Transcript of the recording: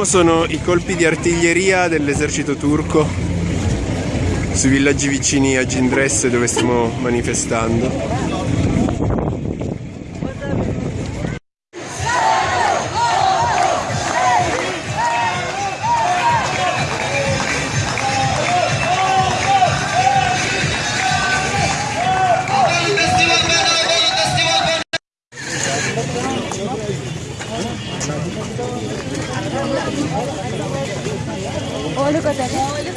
Boom sono i colpi di artiglieria dell'esercito turco sui villaggi vicini a Gindresse dove stiamo manifestando. おることね。